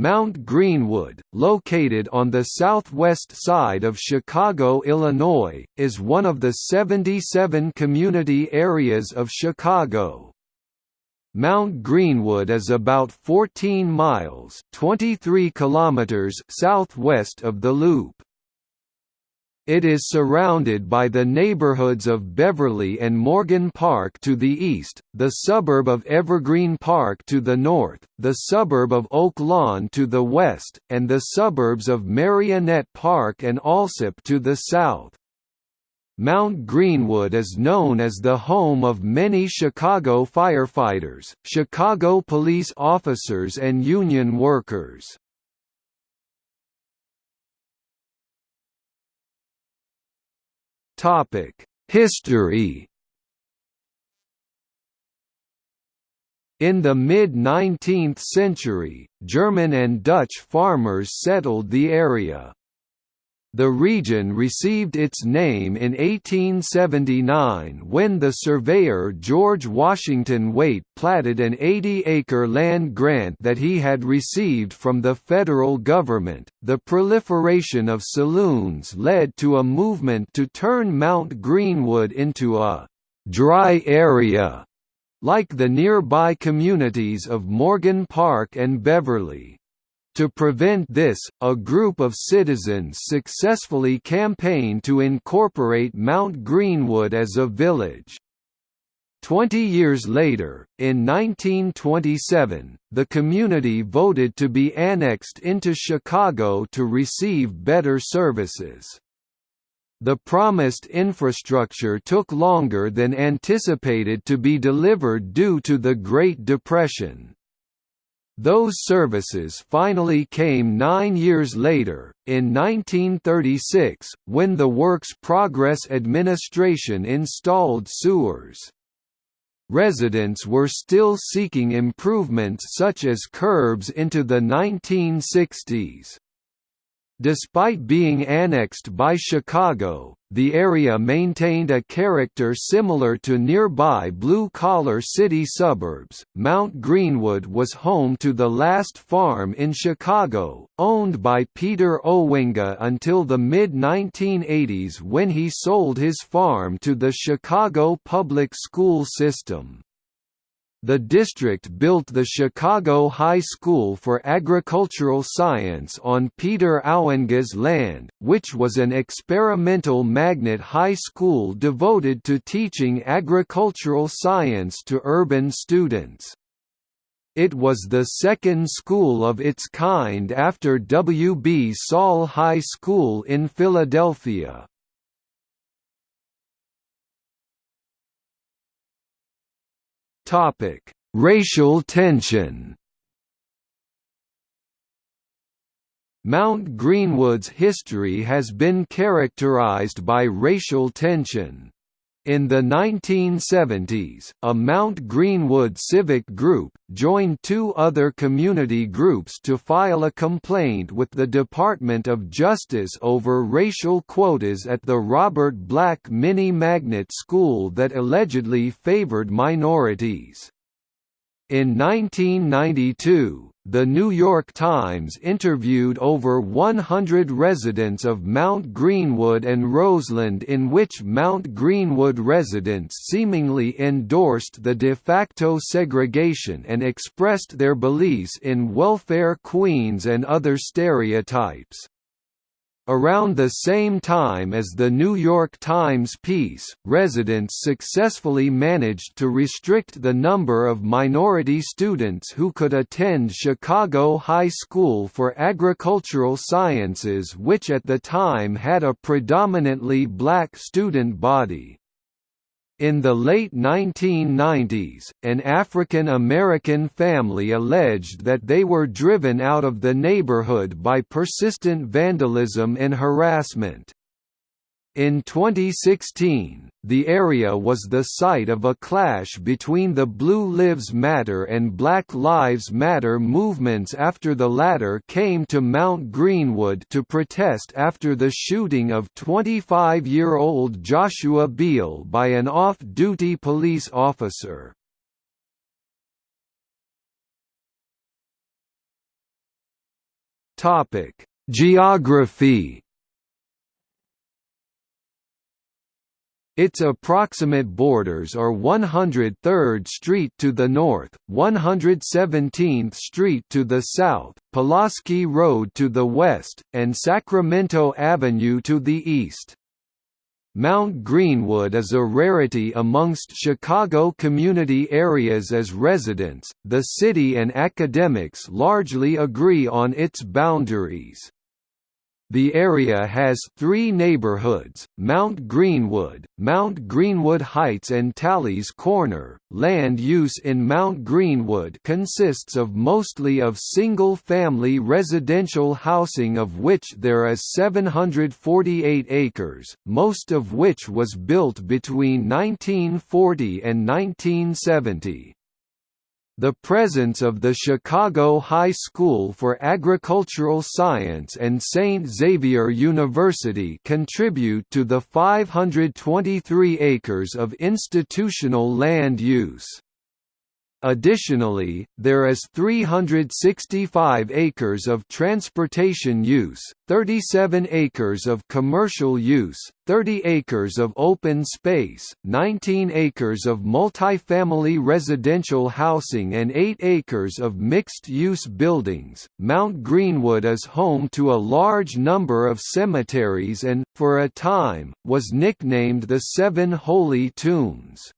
Mount Greenwood, located on the southwest side of Chicago, Illinois, is one of the 77 community areas of Chicago. Mount Greenwood is about 14 miles 23 kilometers southwest of the Loop. It is surrounded by the neighborhoods of Beverly and Morgan Park to the east, the suburb of Evergreen Park to the north, the suburb of Oak Lawn to the west, and the suburbs of Merrionette Park and Alsip to the south. Mount Greenwood is known as the home of many Chicago firefighters, Chicago police officers and union workers. History In the mid-19th century, German and Dutch farmers settled the area. The region received its name in 1879 when the surveyor George Washington Waite platted an 80-acre land grant that he had received from the federal government. The proliferation of saloons led to a movement to turn Mount Greenwood into a dry area like the nearby communities of Morgan Park and Beverly. To prevent this, a group of citizens successfully campaigned to incorporate Mount Greenwood as a village. Twenty years later, in 1927, the community voted to be annexed into Chicago to receive better services. The promised infrastructure took longer than anticipated to be delivered due to the Great Depression. Those services finally came nine years later, in 1936, when the Works Progress Administration installed sewers. Residents were still seeking improvements such as curbs into the 1960s. Despite being annexed by Chicago, the area maintained a character similar to nearby blue-collar city suburbs. Mount Greenwood was home to the last farm in Chicago, owned by Peter Ouwenga until the mid-1980s when he sold his farm to the Chicago public school system. The district built the Chicago High School for Agricultural Science on Peter Ouwenga's land, which was an experimental magnet high school devoted to teaching agricultural science to urban students. It was the second school of its kind after W. B. Saul High School in Philadelphia. Topic: Racial tension. Mount Greenwood's history has been characterized by racial tension. In the 1970s, a Mount Greenwood civic group, joined two other community groups to file a complaint with the Department of Justice over racial quotas at the Robert Black Mini-Magnet School that allegedly favored minorities. In 1992, the New York Times interviewed over 100 residents of Mount Greenwood and Roseland in which Mount Greenwood residents seemingly endorsed the de facto segregation and expressed their beliefs in welfare queens and other stereotypes. Around the same time as the New York Times piece, residents successfully managed to restrict the number of minority students who could attend Chicago High School for Agricultural Sciences which at the time had a predominantly black student body. In the late 1990s, an African American family alleged that they were driven out of the neighborhood by persistent vandalism and harassment. In 2016, the area was the site of a clash between the Blue Lives Matter and Black Lives Matter movements after the latter came to Mount Greenwood to protest after the shooting of 25-year-old Joshua Beal by an off-duty police officer. Geography Its approximate borders are 103rd Street to the north, 117th Street to the south, Pulaski Road to the west, and Sacramento Avenue to the east. Mount Greenwood is a rarity amongst Chicago community areas as residents, the city and academics largely agree on its boundaries. The area has three neighborhoods, Mount Greenwood, Mount Greenwood Heights and Talley's Corner. Land use in Mount Greenwood consists of mostly of single-family residential housing of which there is 748 acres, most of which was built between 1940 and 1970. The presence of the Chicago High School for Agricultural Science and St. Xavier University contribute to the 523 acres of institutional land use. Additionally, there is 365 acres of transportation use, 37 acres of commercial use, 30 acres of open space, 19 acres of multifamily residential housing, and 8 acres of mixed use buildings. Mount Greenwood is home to a large number of cemeteries and, for a time, was nicknamed the Seven Holy Tombs.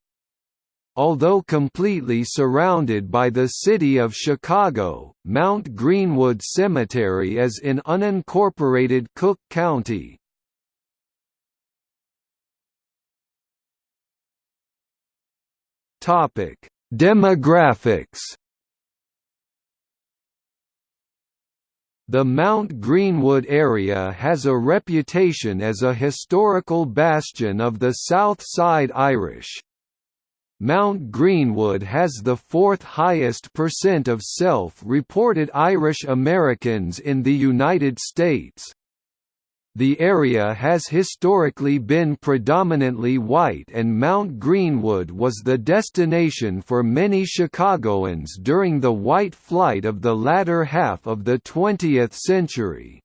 Although completely surrounded by the city of Chicago, Mount Greenwood Cemetery is in unincorporated Cook County. Demographics The Mount Greenwood area has a reputation as a historical bastion of the South Side Irish. Mount Greenwood has the fourth highest percent of self-reported Irish Americans in the United States. The area has historically been predominantly white and Mount Greenwood was the destination for many Chicagoans during the white flight of the latter half of the 20th century.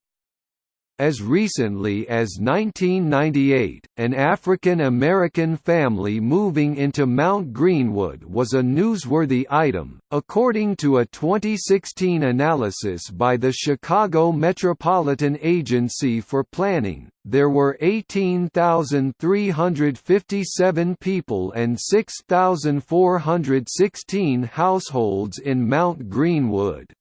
As recently as 1998, an African American family moving into Mount Greenwood was a newsworthy item. According to a 2016 analysis by the Chicago Metropolitan Agency for Planning, there were 18,357 people and 6,416 households in Mount Greenwood.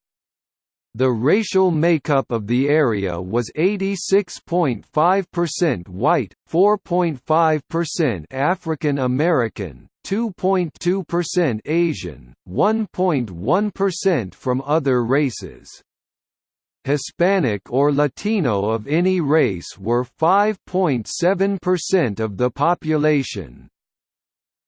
The racial makeup of the area was 86.5% white, 4.5% African American, 2.2% Asian, 1.1% from other races. Hispanic or Latino of any race were 5.7% of the population.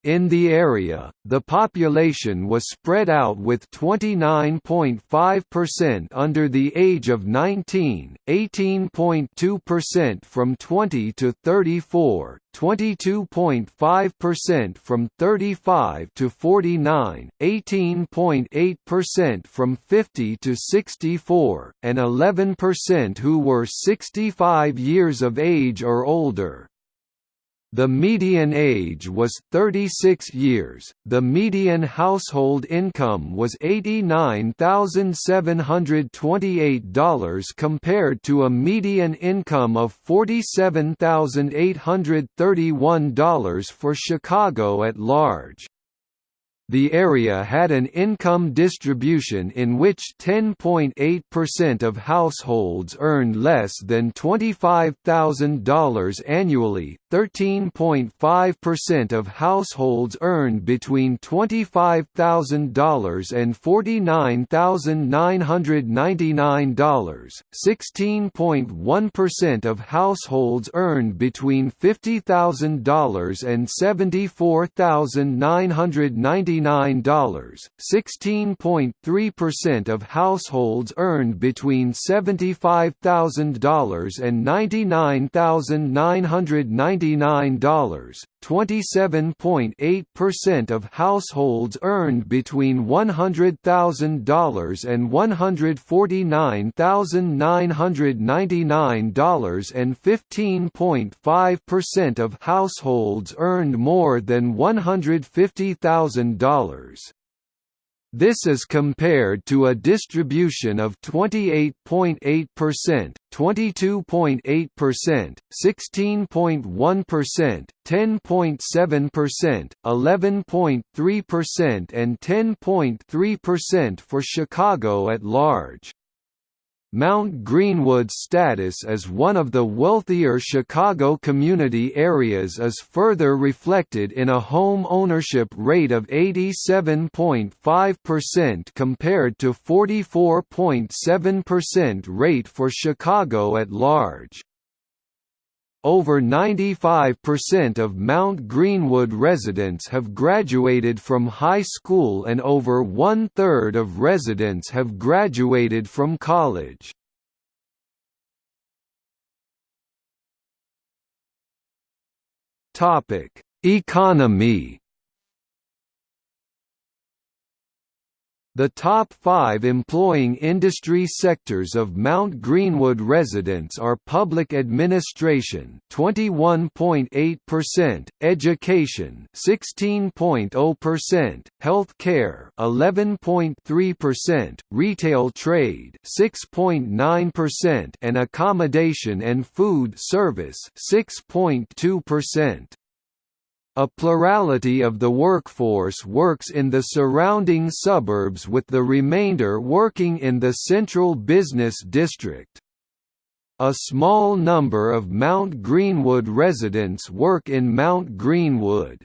In the area, the population was spread out with 29.5% under the age of 19, 18.2% from 20 to 34, 22.5% from 35 to 49, 18.8% from 50 to 64, and 11% who were 65 years of age or older. The median age was 36 years, the median household income was $89,728 compared to a median income of $47,831 for Chicago at large. The area had an income distribution in which 10.8% of households earned less than $25,000 annually, 13.5% of households earned between $25,000 and $49,999, 16.1% of households earned between $50,000 and $74,999 $89, 16.3% of households earned between $75,000 and $99,999 27.8% of households earned between $100,000 and $149,999 and 15.5% of households earned more than $150,000. This is compared to a distribution of 28.8%, 22.8%, 16.1%, 10.7%, 11.3% and 10.3% for Chicago at large. Mount Greenwood's status as one of the wealthier Chicago community areas is further reflected in a home ownership rate of 87.5% compared to 44.7% rate for Chicago at large. Over 95% of Mount Greenwood residents have graduated from high school and over one-third of residents have graduated from college. Economy The top five employing industry sectors of Mount Greenwood residents are public administration 21.8%, education 16.0, health care 11.3%, retail trade 6.9% and accommodation and food service 6.2%. A plurality of the workforce works in the surrounding suburbs with the remainder working in the central business district. A small number of Mount Greenwood residents work in Mount Greenwood.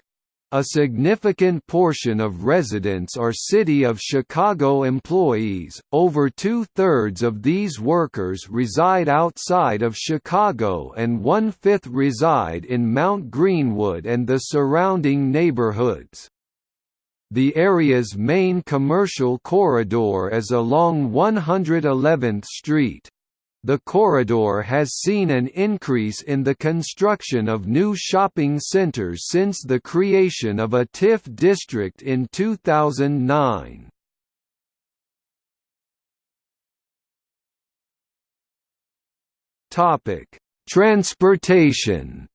A significant portion of residents are City of Chicago employees, over two-thirds of these workers reside outside of Chicago and one-fifth reside in Mount Greenwood and the surrounding neighborhoods. The area's main commercial corridor is along 111th Street. The corridor has seen an increase in the construction of new shopping centers since the creation of a TIF district in 2009. Transportation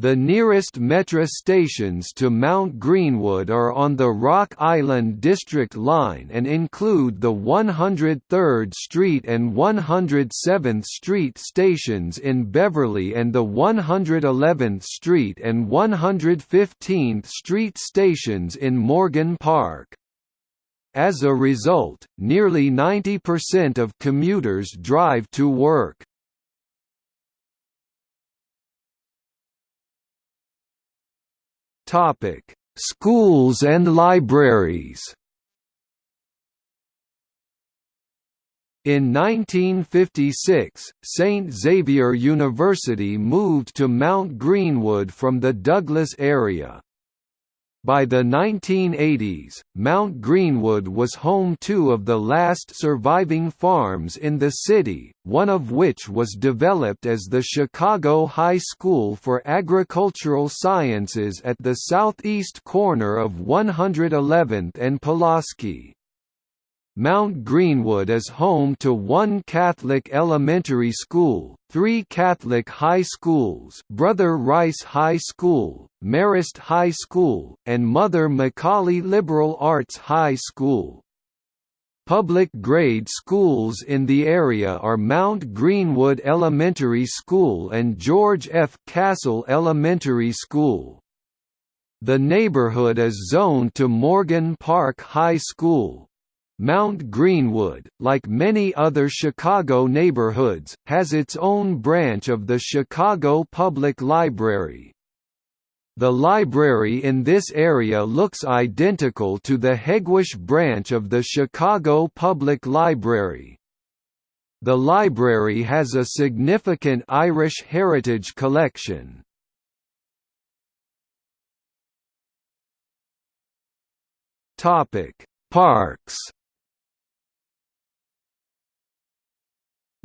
The nearest Metra stations to Mount Greenwood are on the Rock Island District Line and include the 103rd Street and 107th Street stations in Beverly and the 111th Street and 115th Street stations in Morgan Park. As a result, nearly 90% of commuters drive to work. Topic: Schools and libraries. In 1956, St. Xavier University moved to Mount Greenwood from the Douglas area. By the 1980s, Mount Greenwood was home to of the last surviving farms in the city, one of which was developed as the Chicago High School for Agricultural Sciences at the southeast corner of 111th and Pulaski. Mount Greenwood is home to one Catholic elementary school, three Catholic high schools Brother Rice High School, Marist High School, and Mother McAuley Liberal Arts High School. Public grade schools in the area are Mount Greenwood Elementary School and George F. Castle Elementary School. The neighborhood is zoned to Morgan Park High School, Mount Greenwood, like many other Chicago neighborhoods, has its own branch of the Chicago Public Library. The library in this area looks identical to the Hegewisch branch of the Chicago Public Library. The library has a significant Irish heritage collection. Parks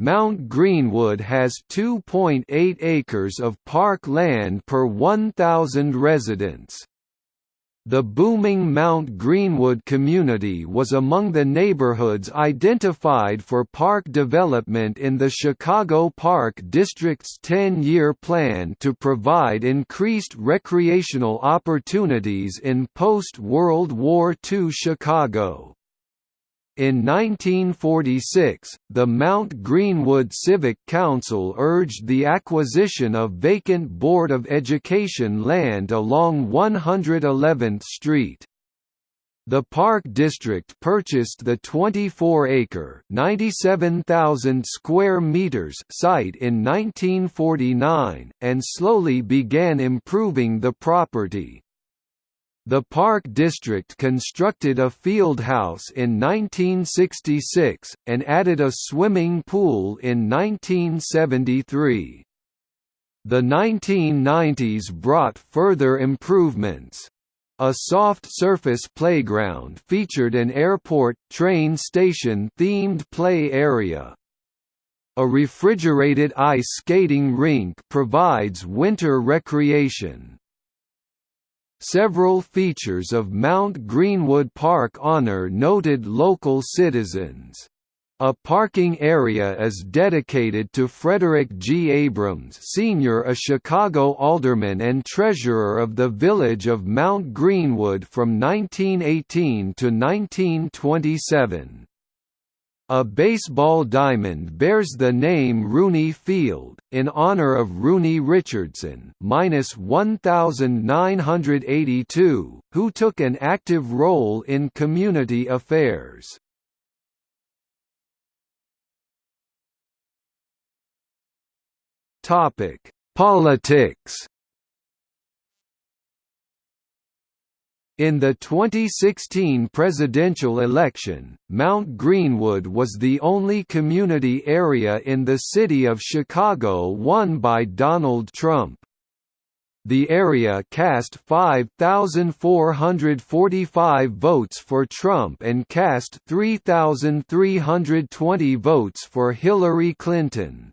Mount Greenwood has 2.8 acres of park land per 1,000 residents. The booming Mount Greenwood community was among the neighborhoods identified for park development in the Chicago Park District's 10-year plan to provide increased recreational opportunities in post-World War II Chicago. In 1946, the Mount Greenwood Civic Council urged the acquisition of vacant Board of Education land along 111th Street. The Park District purchased the 24-acre (97,000 square meters) site in 1949 and slowly began improving the property. The Park District constructed a field house in 1966, and added a swimming pool in 1973. The 1990s brought further improvements. A soft surface playground featured an airport, train station themed play area. A refrigerated ice skating rink provides winter recreation. Several features of Mount Greenwood Park honor noted local citizens. A parking area is dedicated to Frederick G. Abrams Sr. a Chicago alderman and treasurer of the village of Mount Greenwood from 1918 to 1927. A baseball diamond bears the name Rooney Field, in honor of Rooney Richardson (1982), who took an active role in community affairs. Topic: Politics. In the 2016 presidential election, Mount Greenwood was the only community area in the city of Chicago won by Donald Trump. The area cast 5,445 votes for Trump and cast 3,320 votes for Hillary Clinton.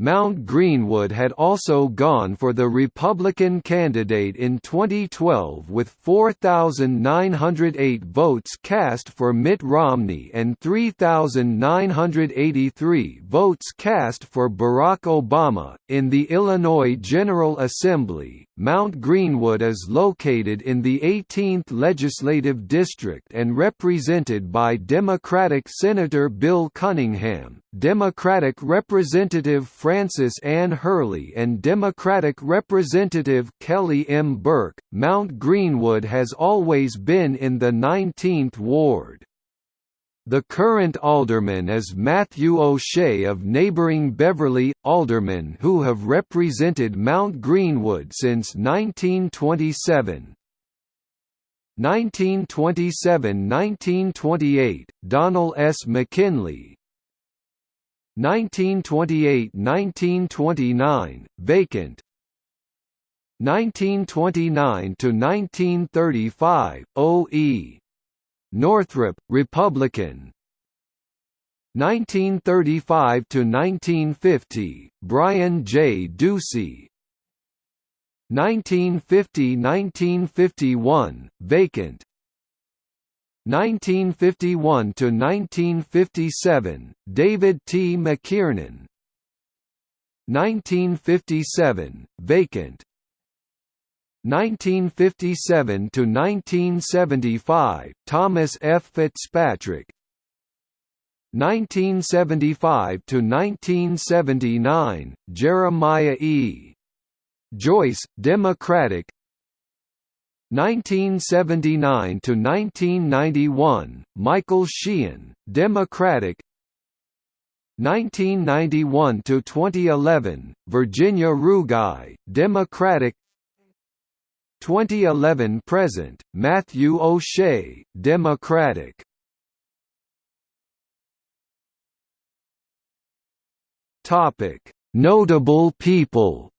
Mount Greenwood had also gone for the Republican candidate in 2012 with 4,908 votes cast for Mitt Romney and 3,983 votes cast for Barack Obama. In the Illinois General Assembly, Mount Greenwood is located in the 18th Legislative District and represented by Democratic Senator Bill Cunningham, Democratic Representative Frances Ann Hurley and Democratic Representative Kelly M. Burke. Mount Greenwood has always been in the 19th Ward. The current alderman is Matthew O'Shea of neighbouring Beverly, aldermen who have represented Mount Greenwood since 1927. 1927–1928, Donald S. McKinley 1928–1929, vacant 1929–1935, O.E. Northrop, Republican. 1935 to 1950 Brian J. Ducey. 1950–1951 vacant. 1951 to 1957 David T. McKiernan. 1957 vacant 1957 to 1975 Thomas F. Fitzpatrick. 1975 to 1979 Jeremiah E. Joyce Democratic. 1979 to 1991 Michael Sheehan Democratic. 1991 to 2011 Virginia Rugai Democratic 2011 present, Matthew O'Shea, Democratic. Topic: Notable people.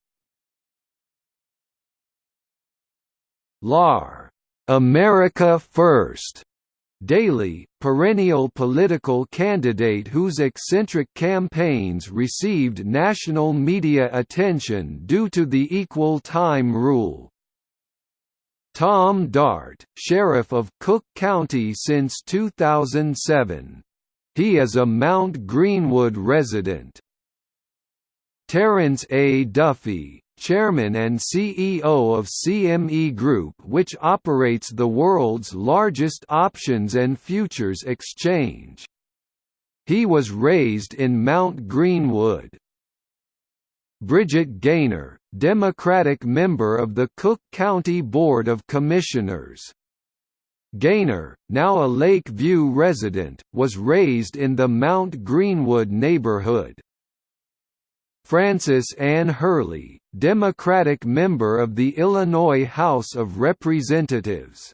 LAR, America First, Daly, perennial political candidate whose eccentric campaigns received national media attention due to the equal time rule. Tom Dart, Sheriff of Cook County since 2007. He is a Mount Greenwood resident. Terrence A. Duffy, Chairman and CEO of CME Group which operates the world's largest options and futures exchange. He was raised in Mount Greenwood. Bridget Gainer, Democratic member of the Cook County Board of Commissioners. Gainer, now a Lakeview resident, was raised in the Mount Greenwood neighborhood. Frances Ann Hurley, Democratic member of the Illinois House of Representatives.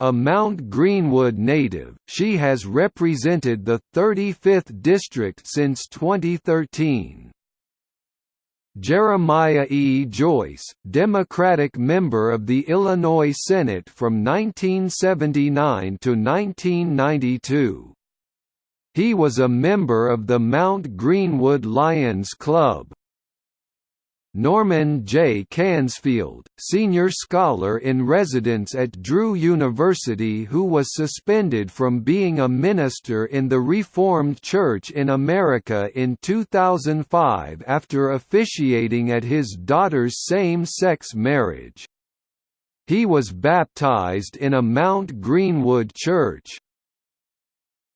A Mount Greenwood native, she has represented the 35th District since 2013. Jeremiah E. Joyce, Democratic member of the Illinois Senate from 1979 to 1992. He was a member of the Mount Greenwood Lions Club. Norman J. Kansfield, senior scholar in residence at Drew University who was suspended from being a minister in the Reformed Church in America in 2005 after officiating at his daughter's same-sex marriage. He was baptized in a Mount Greenwood church.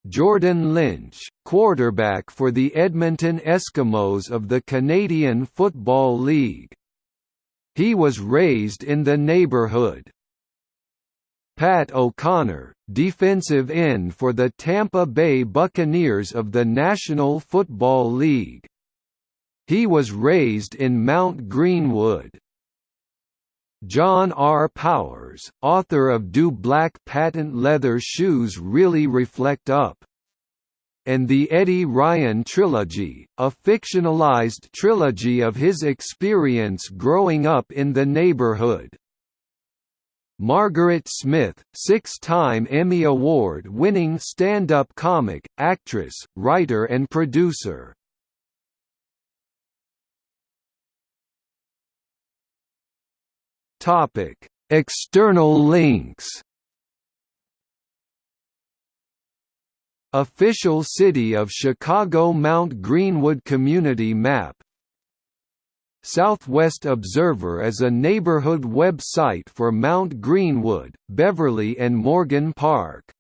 Jordan Lynch, quarterback for the Edmonton Eskimos of the Canadian Football League. He was raised in the neighborhood. Pat O'Connor, defensive end for the Tampa Bay Buccaneers of the National Football League. He was raised in Mount Greenwood. John R. Powers, author of Do Black Patent Leather Shoes Really Reflect Up? and the Eddie Ryan Trilogy, a fictionalized trilogy of his experience growing up in the neighborhood. Margaret Smith, six-time Emmy Award-winning stand-up comic, actress, writer and producer. Topic: External links. Official City of Chicago Mount Greenwood Community Map Southwest Observer is a neighborhood website for Mount Greenwood, Beverly and Morgan Park.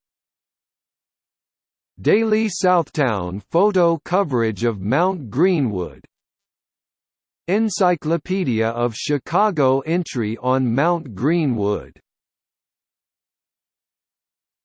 Daily Southtown photo coverage of Mount Greenwood Encyclopedia of Chicago entry on Mount Greenwood